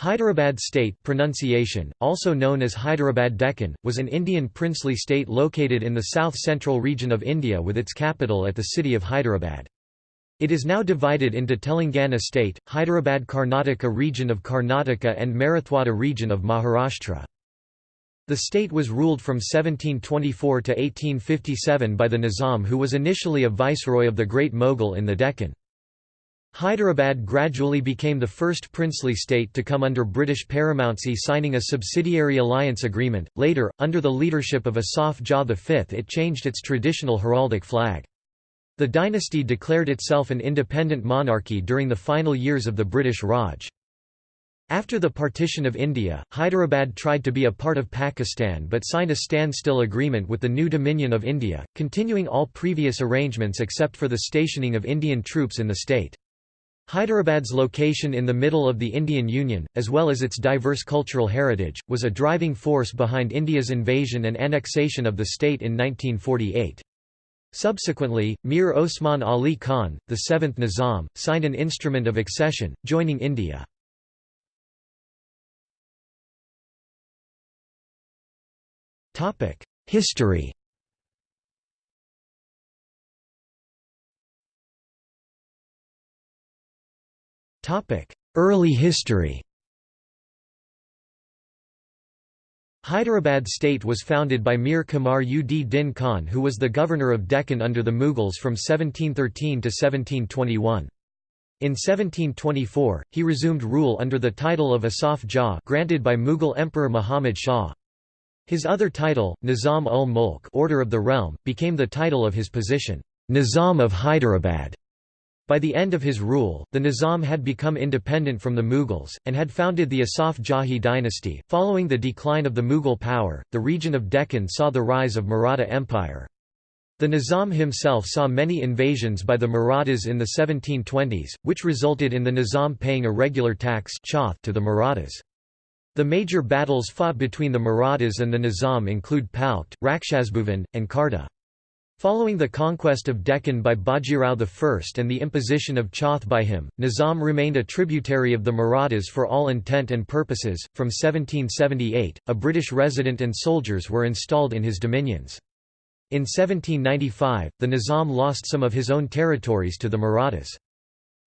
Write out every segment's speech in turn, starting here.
Hyderabad state pronunciation, also known as Hyderabad Deccan, was an Indian princely state located in the south-central region of India with its capital at the city of Hyderabad. It is now divided into Telangana state, Hyderabad Karnataka region of Karnataka and Marathwada region of Maharashtra. The state was ruled from 1724 to 1857 by the Nizam who was initially a viceroy of the Great Mughal in the Deccan. Hyderabad gradually became the first princely state to come under British paramountcy signing a subsidiary alliance agreement. Later, under the leadership of Asaf Jah V it changed its traditional heraldic flag. The dynasty declared itself an independent monarchy during the final years of the British Raj. After the partition of India, Hyderabad tried to be a part of Pakistan but signed a standstill agreement with the new Dominion of India, continuing all previous arrangements except for the stationing of Indian troops in the state. Hyderabad's location in the middle of the Indian Union, as well as its diverse cultural heritage, was a driving force behind India's invasion and annexation of the state in 1948. Subsequently, Mir Osman Ali Khan, the seventh Nizam, signed an instrument of accession, joining India. History Early history Hyderabad state was founded by Mir Kamar ud Din Khan who was the governor of Deccan under the Mughals from 1713 to 1721. In 1724, he resumed rule under the title of Asaf Jah granted by Mughal Emperor Muhammad Shah. His other title, Nizam ul Mulk Order of the Realm, became the title of his position, Nizam of Hyderabad. By the end of his rule, the Nizam had become independent from the Mughals, and had founded the Asaf Jahi dynasty. Following the decline of the Mughal power, the region of Deccan saw the rise of Maratha Empire. The Nizam himself saw many invasions by the Marathas in the 1720s, which resulted in the Nizam paying a regular tax to the Marathas. The major battles fought between the Marathas and the Nizam include Palkhed, Rakshasbhuvan, and Kharda. Following the conquest of Deccan by Bajirao I and the imposition of Chauth by him, Nizam remained a tributary of the Marathas for all intent and purposes. From 1778, a British resident and soldiers were installed in his dominions. In 1795, the Nizam lost some of his own territories to the Marathas.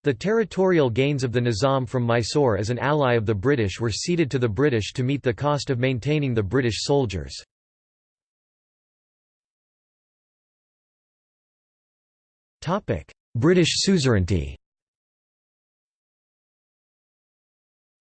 The territorial gains of the Nizam from Mysore as an ally of the British were ceded to the British to meet the cost of maintaining the British soldiers. British suzerainty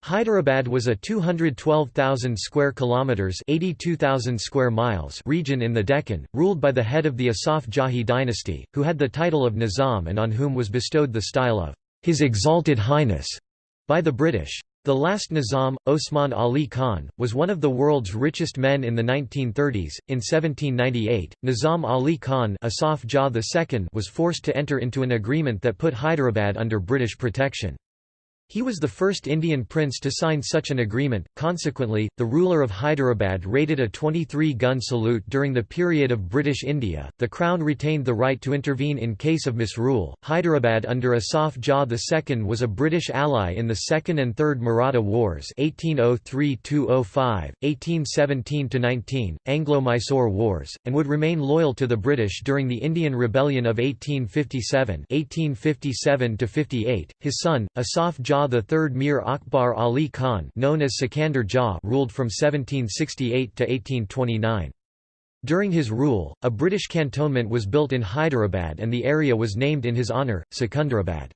Hyderabad was a 212,000 square kilometers, 82,000 square miles region in the Deccan, ruled by the head of the Asaf Jahi dynasty, who had the title of Nizam and on whom was bestowed the style of His Exalted Highness by the British. The last Nizam, Osman Ali Khan, was one of the world's richest men in the 1930s. In 1798, Nizam Ali Khan Asaf Jah II was forced to enter into an agreement that put Hyderabad under British protection. He was the first Indian prince to sign such an agreement, consequently, the ruler of Hyderabad rated a 23-gun salute during the period of British India. The Crown retained the right to intervene in case of misrule. Hyderabad under Asaf Jah II was a British ally in the Second and Third Maratha Wars 1803–205, 1817–19, Anglo-Mysore Wars, and would remain loyal to the British during the Indian Rebellion of 1857 1857–58. His son, Asaf Jah Shah III Mir Akbar Ali Khan known as Sikandar Jah ruled from 1768 to 1829. During his rule, a British cantonment was built in Hyderabad and the area was named in his honour, Secunderabad.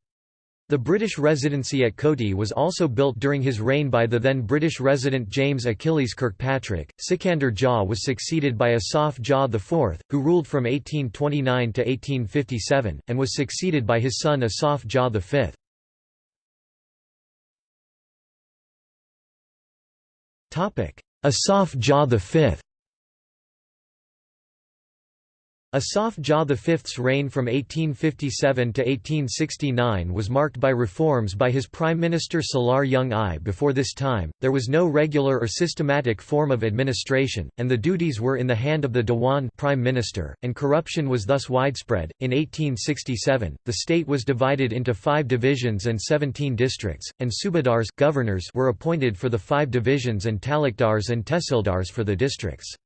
The British residency at Koti was also built during his reign by the then British resident James Achilles Kirkpatrick. Sikandar Jah was succeeded by Asaf Jah IV, who ruled from 1829 to 1857, and was succeeded by his son Asaf Jah V. Asaf Jah V Asaf Jah V's reign from 1857 to 1869 was marked by reforms by his Prime Minister Salar Jung I. Before this time, there was no regular or systematic form of administration, and the duties were in the hand of the Dewan Prime Minister, and corruption was thus widespread. In 1867, the state was divided into five divisions and 17 districts, and subadars governors were appointed for the five divisions and talukdars and tehsildars for the districts.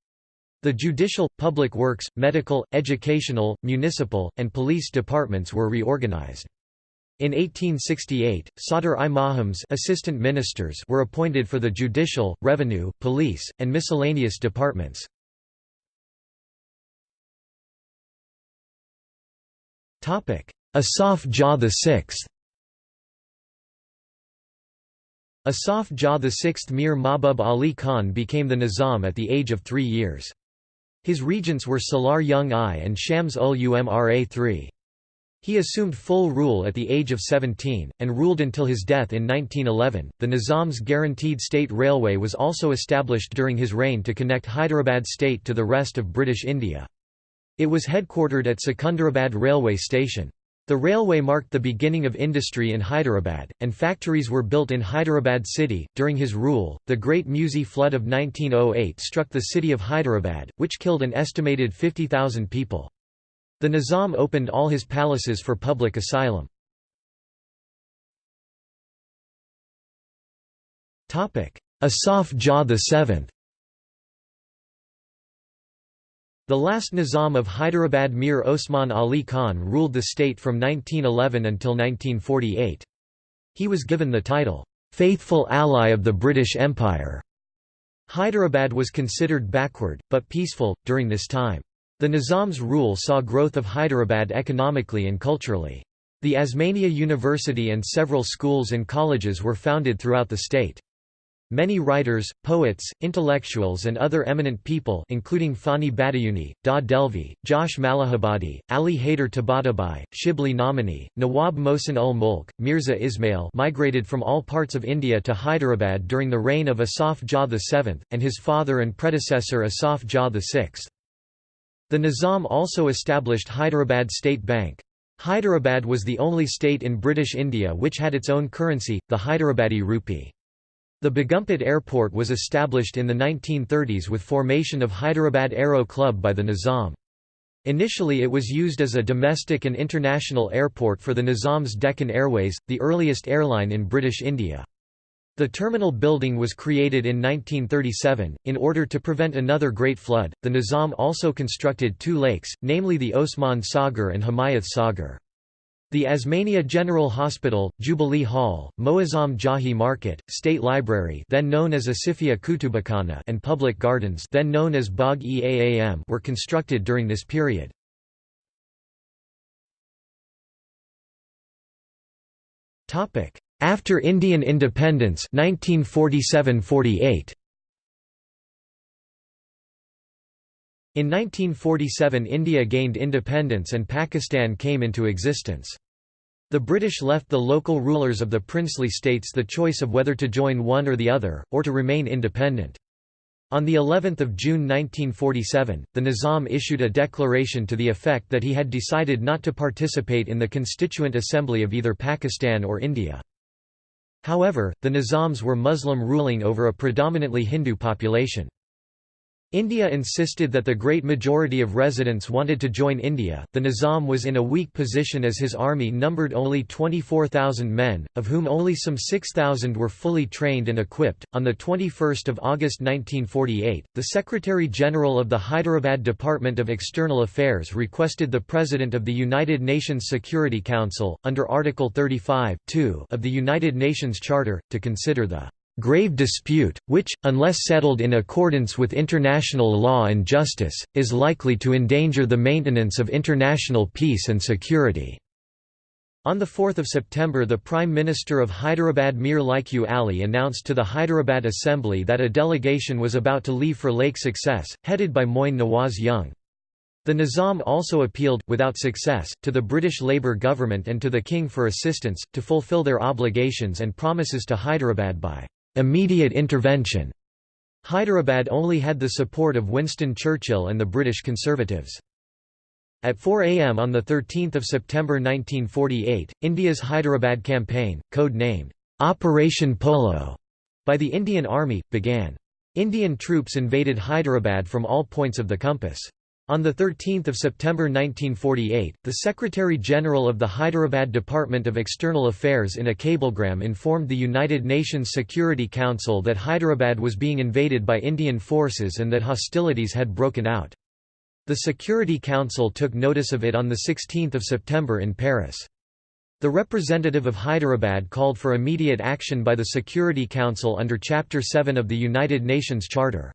The judicial, public works, medical, educational, municipal, and police departments were reorganized. In 1868, Sadr-i-Mahams assistant ministers were appointed for the judicial, revenue, police, and miscellaneous departments. Asaf Jah VI Asaf Jah VI Mir Mahbub Ali Khan became the Nizam at the age of three years. His regents were Salar Jung I and Shams ul Umra III. He assumed full rule at the age of 17, and ruled until his death in 1911. The Nizam's Guaranteed State Railway was also established during his reign to connect Hyderabad state to the rest of British India. It was headquartered at Secunderabad Railway Station. The railway marked the beginning of industry in Hyderabad, and factories were built in Hyderabad city. During his rule, the Great Musi flood of 1908 struck the city of Hyderabad, which killed an estimated 50,000 people. The Nizam opened all his palaces for public asylum. Asaf Jah VII The last Nizam of Hyderabad Mir Osman Ali Khan ruled the state from 1911 until 1948. He was given the title, "'Faithful Ally of the British Empire'". Hyderabad was considered backward, but peaceful, during this time. The Nizam's rule saw growth of Hyderabad economically and culturally. The Osmania University and several schools and colleges were founded throughout the state. Many writers, poets, intellectuals and other eminent people including Fani Badayuni, Dagh Dehlvi, Josh Malihabadi, Ali Haider Tabatabai, Shibli Nomani, Nawab Mohsin ul Mulk, Mirza Ismail migrated from all parts of India to Hyderabad during the reign of Asaf Jah VII, and his father and predecessor Asaf Jah VI. The Nizam also established Hyderabad State Bank. Hyderabad was the only state in British India which had its own currency, the Hyderabadi rupee. The Begumpet Airport was established in the 1930s with formation of Hyderabad Aero Club by the Nizam. Initially it was used as a domestic and international airport for the Nizam's Deccan Airways, the earliest airline in British India. The terminal building was created in 1937. In order to prevent another great flood, the Nizam also constructed two lakes, namely the Osman Sagar and Himayat Sagar. The Osmania General Hospital, Jubilee Hall, Moazzam Jahi Market, State Library then known as Asifia Kutubakhana and public gardens then known as Bagh-e-Aam were constructed during this period. After Indian independence 1947–48 In 1947 India gained independence and Pakistan came into existence. The British left the local rulers of the princely states the choice of whether to join one or the other, or to remain independent. On the 11th of June 1947, the Nizam issued a declaration to the effect that he had decided not to participate in the Constituent Assembly of either Pakistan or India. However, the Nizams were Muslim ruling over a predominantly Hindu population. India insisted that the great majority of residents wanted to join India. The Nizam was in a weak position as his army numbered only 24,000 men, of whom only some 6,000 were fully trained and equipped. On the 21st of August 1948, the Secretary General of the Hyderabad Department of External Affairs requested the President of the United Nations Security Council, under Article 35 of the United Nations Charter, to consider the grave dispute, which, unless settled in accordance with international law and justice, is likely to endanger the maintenance of international peace and security." On 4 September the Prime Minister of Hyderabad Mir Laiq Ali announced to the Hyderabad Assembly that a delegation was about to leave for Lake Success, headed by Moin Nawaz Jung. The Nizam also appealed, without success, to the British Labour government and to the King for assistance, to fulfil their obligations and promises to Hyderabad by immediate intervention. Hyderabad only had the support of Winston Churchill and the British Conservatives. At 4 am on 13 September 1948, India's Hyderabad campaign, code-named, Operation Polo, by the Indian Army, began. Indian troops invaded Hyderabad from all points of the compass. On 13 September 1948, the Secretary-General of the Hyderabad Department of External Affairs in a cablegram informed the United Nations Security Council that Hyderabad was being invaded by Indian forces and that hostilities had broken out. The Security Council took notice of it on 16 September in Paris. The representative of Hyderabad called for immediate action by the Security Council under Chapter 7 of the United Nations Charter.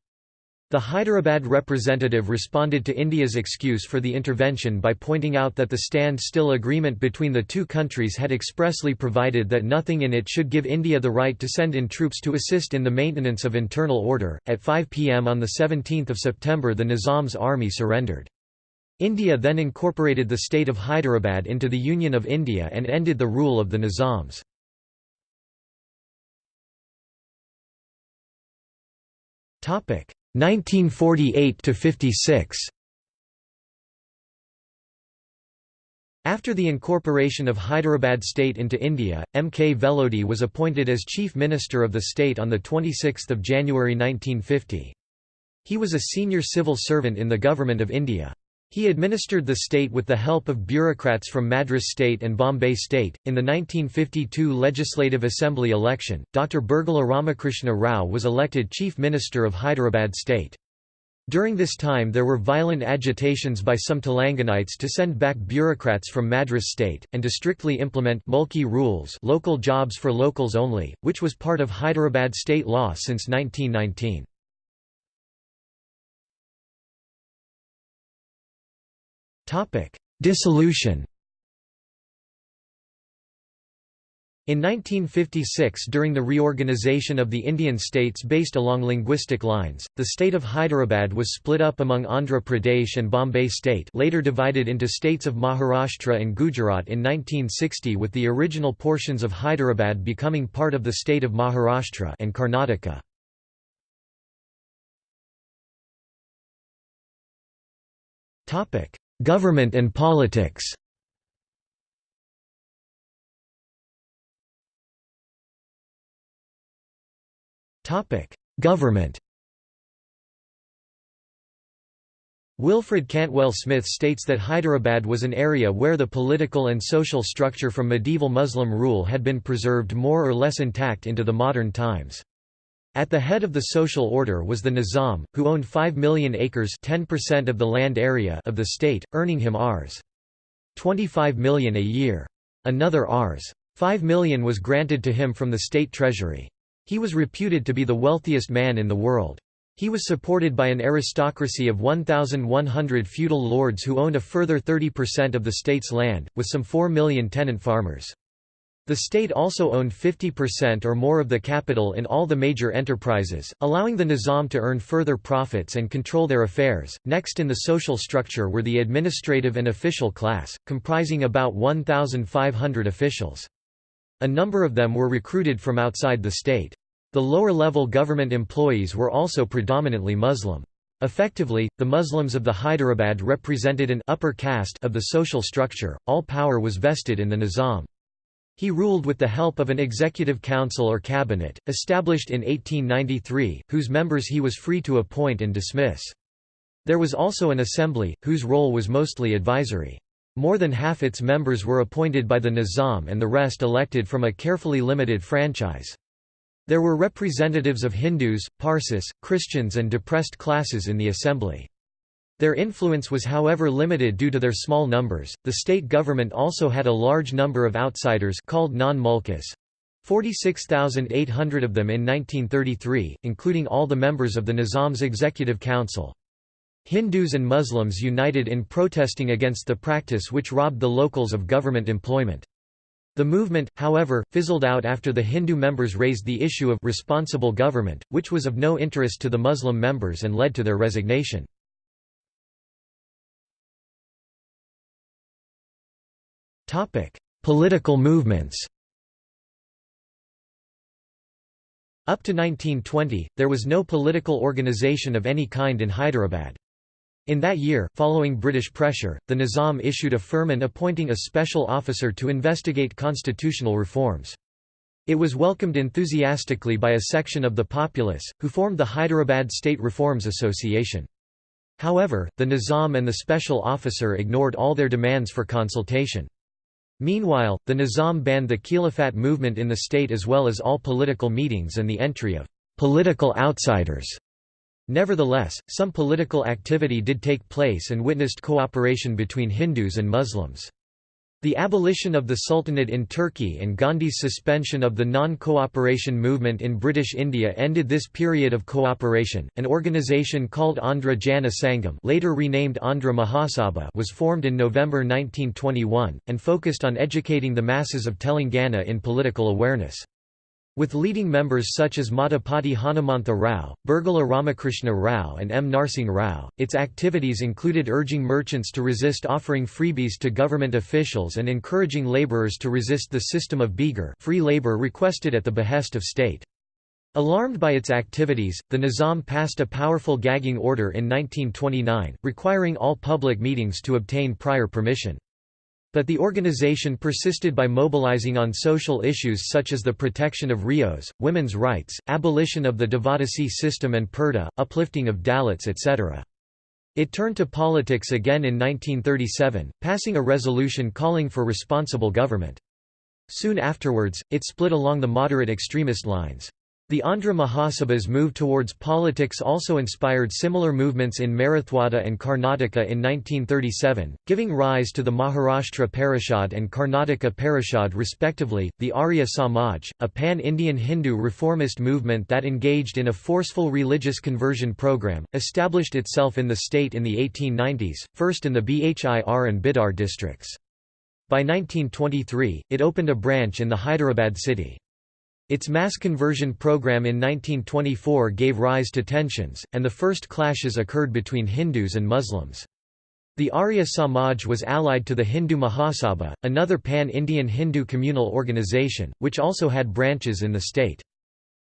The Hyderabad representative responded to India's excuse for the intervention by pointing out that the stand-still agreement between the two countries had expressly provided that nothing in it should give India the right to send in troops to assist in the maintenance of internal order. At 5 pm on the 17th of September, the Nizam's army surrendered. India then incorporated the state of Hyderabad into the Union of India and ended the rule of the Nizams. Topic 1948 to 56 After the incorporation of Hyderabad state into India, M. K. Velodi was appointed as Chief Minister of the state on 26 January 1950. He was a senior civil servant in the Government of India. He administered the state with the help of bureaucrats from Madras State and Bombay State. In the 1952 Legislative Assembly election, Dr. Burgula Ramakrishna Rao was elected Chief Minister of Hyderabad State. During this time there were violent agitations by some Telanganites to send back bureaucrats from Madras state, and to strictly implement mulki rules local jobs for locals only, which was part of Hyderabad state law since 1919. Topic: Dissolution. In 1956 during the reorganization of the Indian states based along linguistic lines, the state of Hyderabad was split up among Andhra Pradesh and Bombay state later divided into states of Maharashtra and Gujarat in 1960 with the original portions of Hyderabad becoming part of the state of Maharashtra and Karnataka. Topic: Government and politics Government Wilfred Cantwell Smith states that Hyderabad was an area where the political and social structure from medieval Muslim rule had been preserved more or less intact into the modern times. At the head of the social order was the Nizam, who owned 5 million acres 10% of the land area of the state, earning him Rs. 25 million a year. Another Rs. 5 million was granted to him from the state treasury. He was reputed to be the wealthiest man in the world. He was supported by an aristocracy of 1,100 feudal lords who owned a further 30% of the state's land, with some 4 million tenant farmers. The state also owned 50% or more of the capital in all the major enterprises, allowing the Nizam to earn further profits and control their affairs. Next in the social structure were the administrative and official class, comprising about 1,500 officials. A number of them were recruited from outside the state. The lower-level government employees were also predominantly Muslim. Effectively, the Muslims of the Hyderabad represented an upper caste of the social structure, all power was vested in the Nizam. He ruled with the help of an executive council or cabinet, established in 1893, whose members he was free to appoint and dismiss. There was also an assembly, whose role was mostly advisory. More than half its members were appointed by the Nizam and the rest elected from a carefully limited franchise. There were representatives of Hindus, Parsis, Christians and depressed classes in the assembly. Their influence was however limited due to their small numbers. The state government also had a large number of outsiders called non-mulkas. 46,800 of them in 1933, including all the members of the Nizam's executive council. Hindus and Muslims united in protesting against the practice which robbed the locals of government employment. The movement, however, fizzled out after the Hindu members raised the issue of responsible government, which was of no interest to the Muslim members and led to their resignation. Topic: Political movements. Up to 1920, there was no political organization of any kind in Hyderabad. In that year, following British pressure, the Nizam issued a firman appointing a special officer to investigate constitutional reforms. It was welcomed enthusiastically by a section of the populace, who formed the Hyderabad State Reforms Association. However, the Nizam and the special officer ignored all their demands for consultation. Meanwhile, the Nizam banned the Khilafat movement in the state as well as all political meetings and the entry of political outsiders Nevertheless, some political activity did take place and witnessed cooperation between Hindus and Muslims. The abolition of the Sultanate in Turkey and Gandhi's suspension of the non-cooperation movement in British India ended this period of cooperation. An organisation called Andhra Jana Sangam, later renamed Andhra Mahasabha, was formed in November 1921 and focused on educating the masses of Telangana in political awareness. With leading members such as Madapati Hanumantha Rao, Burgula Ramakrishna Rao and M. Narsingh Rao, its activities included urging merchants to resist offering freebies to government officials and encouraging labourers to resist the system of begar free labour requested at the behest of state. Alarmed by its activities, the Nizam passed a powerful gagging order in 1929, requiring all public meetings to obtain prior permission. But the organization persisted by mobilizing on social issues such as the protection of ryots, women's rights, abolition of the Devadasi system and Purdah, uplifting of Dalits etc. It turned to politics again in 1937, passing a resolution calling for responsible government. Soon afterwards, it split along the moderate extremist lines. The Andhra Mahasabha's move towards politics also inspired similar movements in Marathwada and Karnataka in 1937, giving rise to the Maharashtra Parishad and Karnataka Parishad respectively. The Arya Samaj, a pan Indian Hindu reformist movement that engaged in a forceful religious conversion program, established itself in the state in the 1890s, first in the Bhir and Bidar districts. By 1923, it opened a branch in the Hyderabad city. Its mass conversion program in 1924 gave rise to tensions, and the first clashes occurred between Hindus and Muslims. The Arya Samaj was allied to the Hindu Mahasabha, another pan-Indian Hindu communal organization, which also had branches in the state.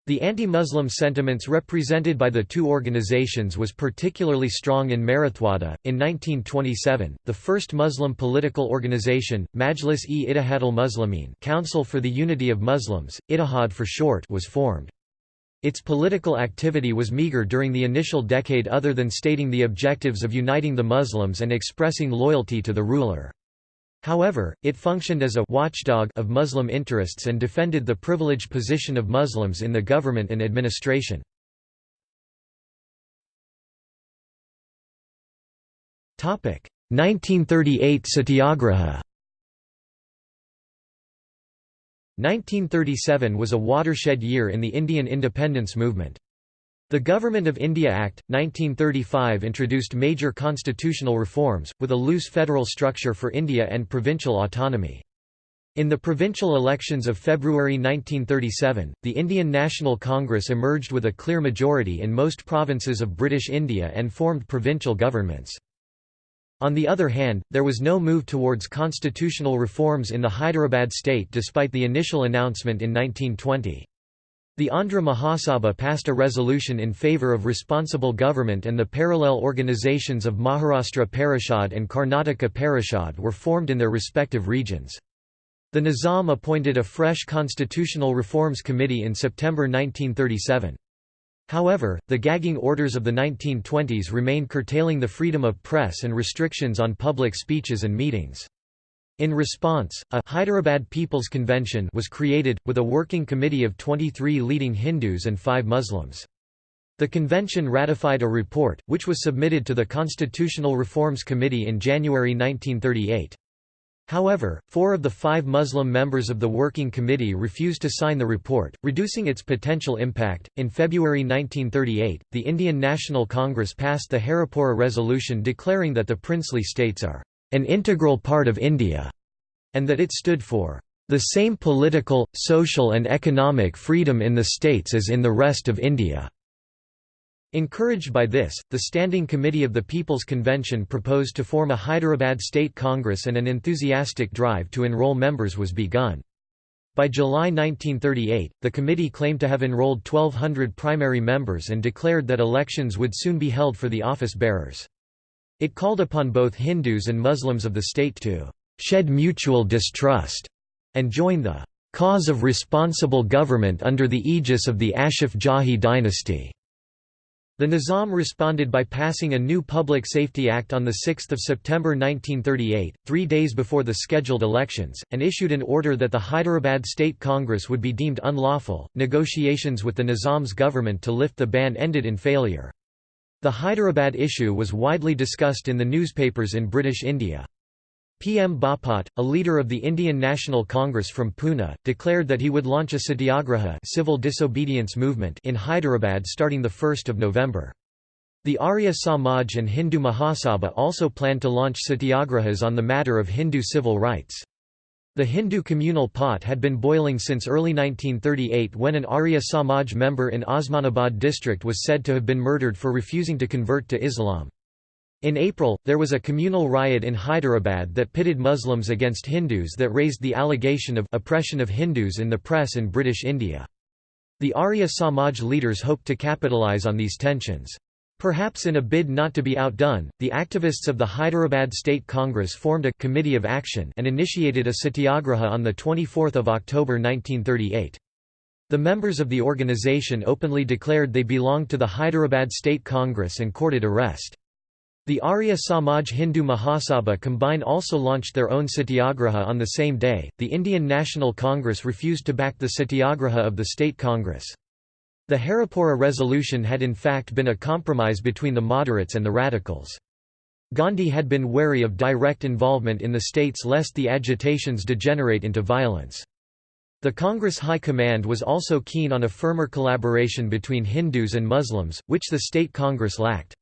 The anti-Muslim sentiments represented by the two organizations was particularly strong in Marathwada. In 1927, the first Muslim political organization, Majlis-e-Ittihadul Muslimin Council for the Unity of Muslims, Ittihad for short was formed. Its political activity was meager during the initial decade other than stating the objectives of uniting the Muslims and expressing loyalty to the ruler. However, it functioned as a watchdog of Muslim interests and defended the privileged position of Muslims in the government and administration. Topic: 1938 Satyagraha. 1937 was a watershed year in the Indian independence movement. The Government of India Act, 1935 introduced major constitutional reforms, with a loose federal structure for India and provincial autonomy. In the provincial elections of February 1937, the Indian National Congress emerged with a clear majority in most provinces of British India and formed provincial governments. On the other hand, there was no move towards constitutional reforms in the Hyderabad state despite the initial announcement in 1920. The Andhra Mahasabha passed a resolution in favour of responsible government and the parallel organisations of Maharashtra Parishad and Karnataka Parishad were formed in their respective regions. The Nizam appointed a fresh constitutional reforms committee in September 1937. However, the gagging orders of the 1920s remained curtailing the freedom of press and restrictions on public speeches and meetings. In response, a Hyderabad People's Convention was created, with a working committee of 23 leading Hindus and 5 Muslims. The convention ratified a report, which was submitted to the Constitutional Reforms Committee in January 1938. However, four of the five Muslim members of the Working Committee refused to sign the report, reducing its potential impact. In February 1938, the Indian National Congress passed the Haripura Resolution declaring that the princely states are an integral part of India, and that it stood for the same political, social and economic freedom in the states as in the rest of India. Encouraged by this, the Standing Committee of the People's Convention proposed to form a Hyderabad State Congress and an enthusiastic drive to enroll members was begun. By July 1938, the committee claimed to have enrolled 1,200 primary members and declared that elections would soon be held for the office bearers. It called upon both Hindus and Muslims of the state to «shed mutual distrust» and join the «cause of responsible government under the aegis of the Asaf Jahi dynasty». The Nizam responded by passing a new Public Safety Act on 6 September 1938, three days before the scheduled elections, and issued an order that the Hyderabad State Congress would be deemed unlawful. Negotiations with the Nizam's government to lift the ban ended in failure. The Hyderabad issue was widely discussed in the newspapers in British India. P. M. Bapat, a leader of the Indian National Congress from Pune, declared that he would launch a satyagraha civil disobedience movement in Hyderabad starting 1 November. The Arya Samaj and Hindu Mahasabha also planned to launch satyagrahas on the matter of Hindu civil rights. The Hindu communal pot had been boiling since early 1938 when an Arya Samaj member in Osmanabad district was said to have been murdered for refusing to convert to Islam. In April, there was a communal riot in Hyderabad that pitted Muslims against Hindus that raised the allegation of oppression of Hindus in the press in British India. The Arya Samaj leaders hoped to capitalize on these tensions. Perhaps in a bid not to be outdone, the activists of the Hyderabad State Congress formed a committee of action and initiated a satyagraha on 24 October 1938. The members of the organization openly declared they belonged to the Hyderabad State Congress and courted arrest. The Arya Samaj Hindu Mahasabha combine also launched their own satyagraha on the same day. The Indian National Congress refused to back the satyagraha of the State Congress. The Haripura resolution had in fact been a compromise between the moderates and the radicals. Gandhi had been wary of direct involvement in the states lest the agitations degenerate into violence. The Congress High Command was also keen on a firmer collaboration between Hindus and Muslims, which the State Congress lacked.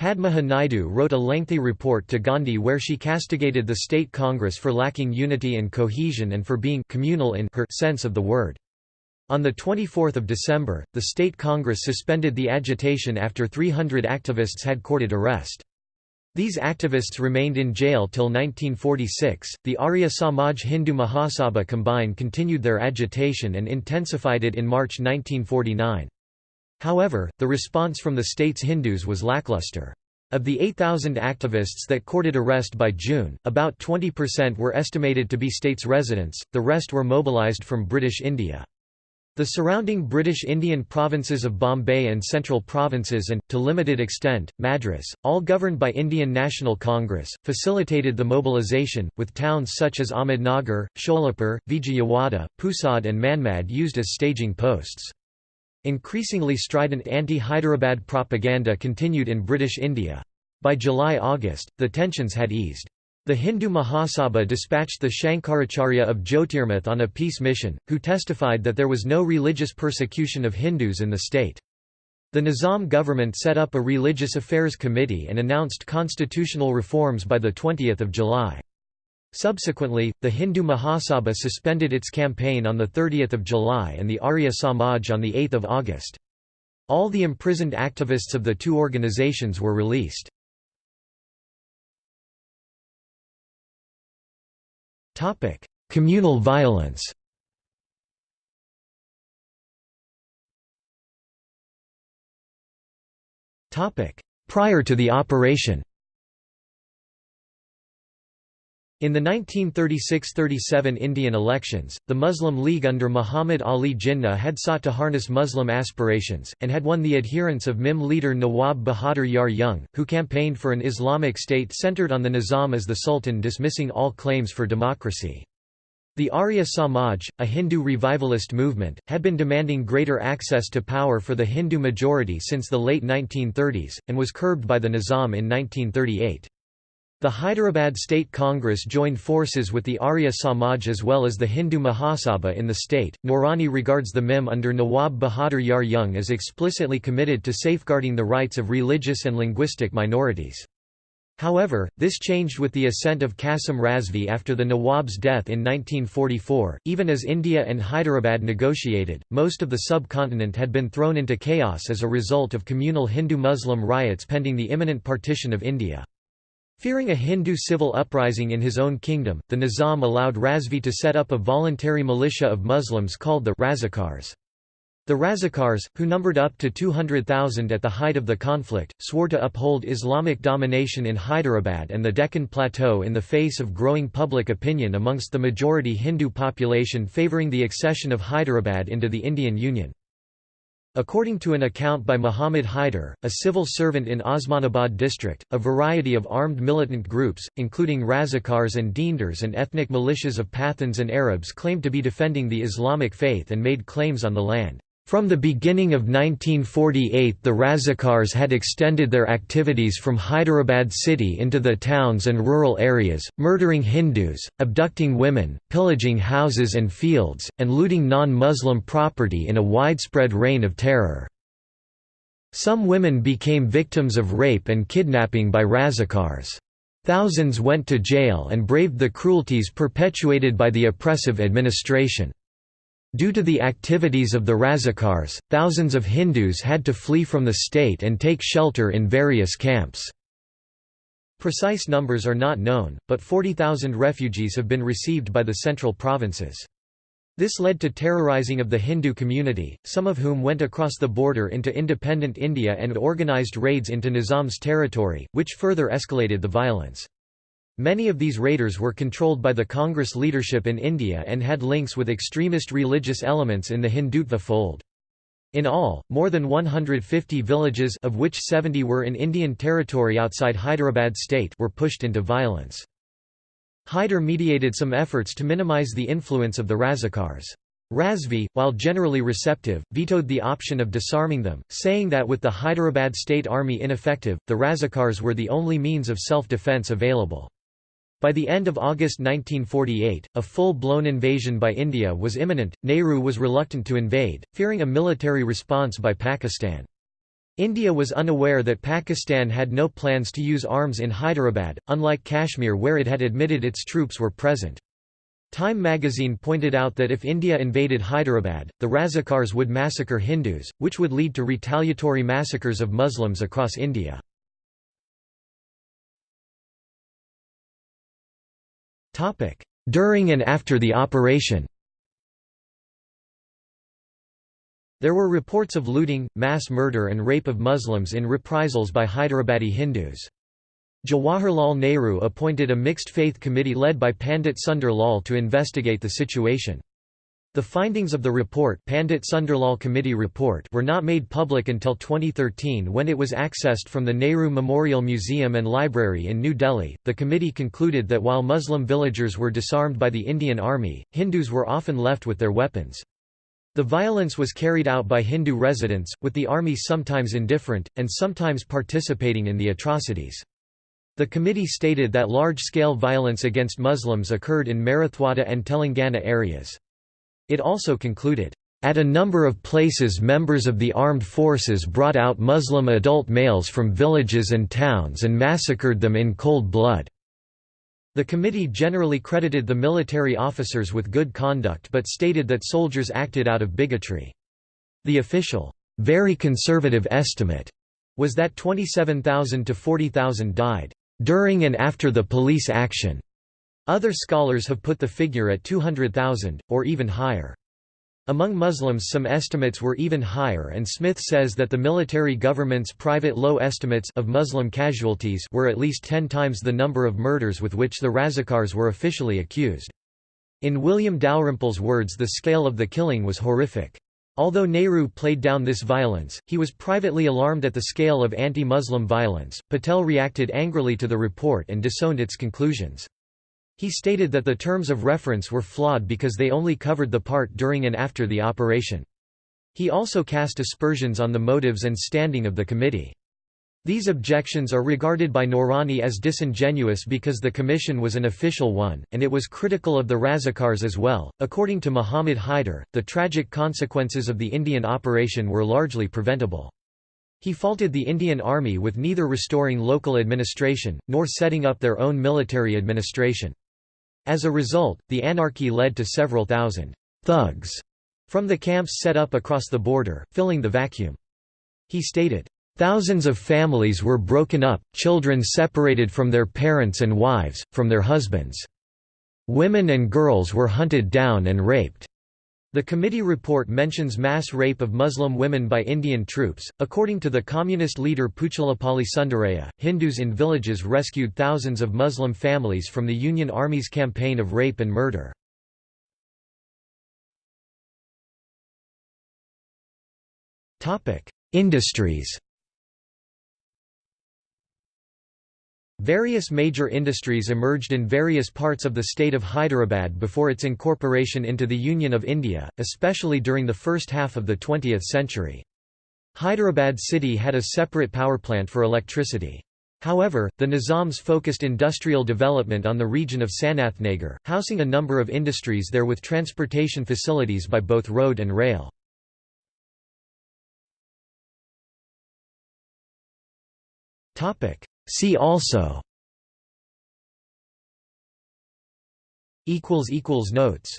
Padmaja Naidu wrote a lengthy report to Gandhi where she castigated the state congress for lacking unity and cohesion and for being communal in her sense of the word. On 24 December, the state congress suspended the agitation after 300 activists had courted arrest. These activists remained in jail till 1946. The Arya Samaj Hindu Mahasabha combined continued their agitation and intensified it in March 1949. However, the response from the state's Hindus was lackluster. Of the 8,000 activists that courted arrest by June, about 20% were estimated to be states residents, the rest were mobilized from British India. The surrounding British Indian provinces of Bombay and Central Provinces and, to limited extent, Madras, all governed by Indian National Congress, facilitated the mobilisation, with towns such as Ahmednagar, Sholapur, Vijayawada, Pusad and Manmad used as staging posts. Increasingly strident anti-Hyderabad propaganda continued in British India. By July–August, the tensions had eased. The Hindu Mahasabha dispatched the Shankaracharya of Jyotirmath on a peace mission, who testified that there was no religious persecution of Hindus in the state. The Nizam government set up a religious affairs committee and announced constitutional reforms by 20 July. Subsequently, the Hindu Mahasabha suspended its campaign on 30 July and the Arya Samaj on 8 August. All the imprisoned activists of the two organizations were released. Communal violence Topic: Prior to the operation In the 1936–37 Indian elections, the Muslim League under Muhammad Ali Jinnah had sought to harness Muslim aspirations, and had won the adherence of MIM leader Nawab Bahadur Yar Jung, who campaigned for an Islamic state centered on the Nizam as the Sultan dismissing all claims for democracy. The Arya Samaj, a Hindu revivalist movement, had been demanding greater access to power for the Hindu majority since the late 1930s, and was curbed by the Nizam in 1938. The Hyderabad State Congress joined forces with the Arya Samaj as well as the Hindu Mahasabha in the state. Noorani regards the MIM under Nawab Bahadur Yar Jung as explicitly committed to safeguarding the rights of religious and linguistic minorities. However, this changed with the ascent of Qasim Razvi after the Nawab's death in 1944. Even as India and Hyderabad negotiated, most of the subcontinent had been thrown into chaos as a result of communal Hindu Muslim riots pending the imminent partition of India. Fearing a Hindu civil uprising in his own kingdom, the Nizam allowed Razvi to set up a voluntary militia of Muslims called the Razakars. The Razakars, who numbered up to 200,000 at the height of the conflict, swore to uphold Islamic domination in Hyderabad and the Deccan Plateau in the face of growing public opinion amongst the majority Hindu population favouring the accession of Hyderabad into the Indian Union. According to an account by Muhammad Haider, a civil servant in Osmanabad district, a variety of armed militant groups, including Razakars and Deendars and ethnic militias of Pathans and Arabs claimed to be defending the Islamic faith and made claims on the land. From the beginning of 1948 the Razakars had extended their activities from Hyderabad city into the towns and rural areas, murdering Hindus, abducting women, pillaging houses and fields, and looting non-Muslim property in a widespread reign of terror. Some women became victims of rape and kidnapping by Razakars. Thousands went to jail and braved the cruelties perpetuated by the oppressive administration. Due to the activities of the Razakars, thousands of Hindus had to flee from the state and take shelter in various camps. Precise numbers are not known, but 40,000 refugees have been received by the central provinces. This led to terrorizing of the Hindu community, some of whom went across the border into independent India and organized raids into Nizam's territory, which further escalated the violence. Many of these raiders were controlled by the Congress leadership in India and had links with extremist religious elements in the Hindutva fold. In all, more than 150 villages of which 70 were in Indian territory outside Hyderabad state were pushed into violence. Hyder mediated some efforts to minimize the influence of the Razakars. Razvi, while generally receptive, vetoed the option of disarming them, saying that with the Hyderabad state army ineffective, the Razakars were the only means of self-defense available. By the end of August 1948, a full-blown invasion by India was imminent. Nehru was reluctant to invade, fearing a military response by Pakistan. India was unaware that Pakistan had no plans to use arms in Hyderabad, unlike Kashmir where it had admitted its troops were present. Time magazine pointed out that if India invaded Hyderabad, the Razakars would massacre Hindus, which would lead to retaliatory massacres of Muslims across India. During and after the operation There were reports of looting, mass murder and rape of Muslims in reprisals by Hyderabadi Hindus. Jawaharlal Nehru appointed a mixed-faith committee led by Pandit Sundar Lal to investigate the situation. The findings of the report, Pandit Sundarlal Committee report were not made public until 2013 when it was accessed from the Nehru Memorial Museum and Library in New Delhi. The committee concluded that while Muslim villagers were disarmed by the Indian Army, Hindus were often left with their weapons. The violence was carried out by Hindu residents, with the army sometimes indifferent, and sometimes participating in the atrocities. The committee stated that large-scale violence against Muslims occurred in Marathwada and Telangana areas. It also concluded, "...at a number of places members of the armed forces brought out Muslim adult males from villages and towns and massacred them in cold blood." The committee generally credited the military officers with good conduct but stated that soldiers acted out of bigotry. The official, very conservative estimate was that 27,000 to 40,000 died during and after the police action. Other scholars have put the figure at 200,000, or even higher. Among Muslims some estimates were even higher and Smith says that the military government's private low estimates of Muslim casualties were at least ten times the number of murders with which the Razakars were officially accused. In William Dalrymple's words the scale of the killing was horrific. Although Nehru played down this violence, he was privately alarmed at the scale of anti-Muslim violence. Patel reacted angrily to the report and disowned its conclusions. He stated that the terms of reference were flawed because they only covered the part during and after the operation. He also cast aspersions on the motives and standing of the committee. These objections are regarded by Noorani as disingenuous because the commission was an official one, and it was critical of the Razakars as well. According to Muhammad Haider, the tragic consequences of the Indian operation were largely preventable. He faulted the Indian Army with neither restoring local administration, nor setting up their own military administration. As a result, the anarchy led to several thousand thugs from the camps set up across the border, filling the vacuum. He stated, Thousands of families were broken up, children separated from their parents and wives, from their husbands. Women and girls were hunted down and raped. The committee report mentions mass rape of Muslim women by Indian troops. According to the communist leader Puchalapalli Sundaraya, Hindus in villages rescued thousands of Muslim families from the Union Army's campaign of rape and murder. Industries Various major industries emerged in various parts of the state of Hyderabad before its incorporation into the Union of India, especially during the first half of the 20th century. Hyderabad city had a separate power plant for electricity. However, the Nizams focused industrial development on the region of Sanathnagar, housing a number of industries there with transportation facilities by both road and rail. See also Notes